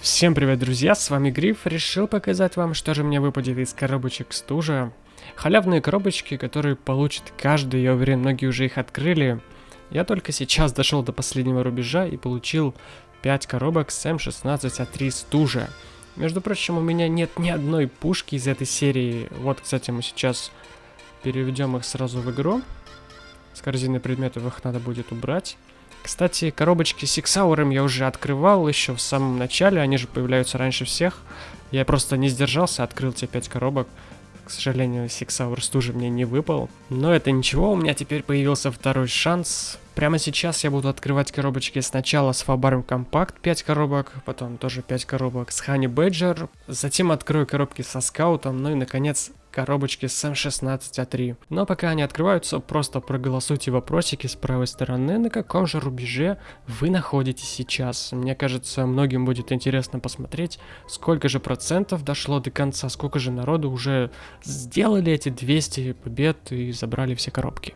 Всем привет, друзья, с вами Гриф. Решил показать вам, что же мне выпадет из коробочек стужа. Халявные коробочки, которые получит каждый, я уверен, многие уже их открыли. Я только сейчас дошел до последнего рубежа и получил 5 коробок с М16А3 стужа. Между прочим, у меня нет ни одной пушки из этой серии. Вот, кстати, мы сейчас переведем их сразу в игру. С корзины предметов их надо будет убрать. Кстати, коробочки с SIG Sauer 'ом я уже открывал еще в самом начале, они же появляются раньше всех. Я просто не сдержался, открыл те 5 коробок. К сожалению, SIG Sauer стужи мне не выпал. Но это ничего, у меня теперь появился второй шанс. Прямо сейчас я буду открывать коробочки сначала с Fabarm Compact 5 коробок, потом тоже 5 коробок с Honey Badger, затем открою коробки со Скаутом, ну и наконец коробочки с M16A3. Но пока они открываются, просто проголосуйте вопросики с правой стороны, на каком же рубеже вы находитесь сейчас. Мне кажется, многим будет интересно посмотреть, сколько же процентов дошло до конца, сколько же народу уже сделали эти 200 побед и забрали все коробки.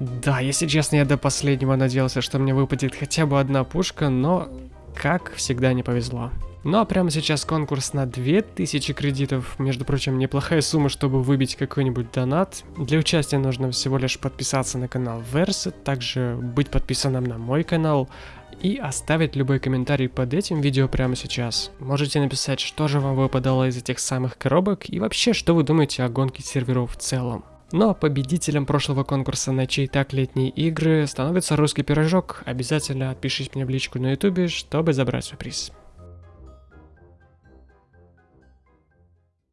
Да, если честно, я до последнего надеялся, что мне выпадет хотя бы одна пушка, но, как всегда, не повезло. Ну а прямо сейчас конкурс на 2000 кредитов, между прочим, неплохая сумма, чтобы выбить какой-нибудь донат. Для участия нужно всего лишь подписаться на канал Verse, также быть подписанным на мой канал и оставить любой комментарий под этим видео прямо сейчас. Можете написать, что же вам выпадало из этих самых коробок и вообще, что вы думаете о гонке серверов в целом. Но победителем прошлого конкурса на чей так летние игры становится русский пирожок. Обязательно отпишись мне в личку на ютубе, чтобы забрать свой приз.